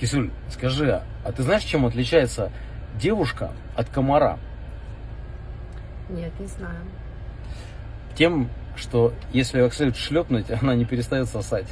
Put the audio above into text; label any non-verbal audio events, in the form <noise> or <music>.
Кисюль, скажи, а, а ты знаешь, чем отличается девушка от комара? Нет, не знаю. Тем, что если ее следует шлепнуть, <laughs> она не перестает сосать.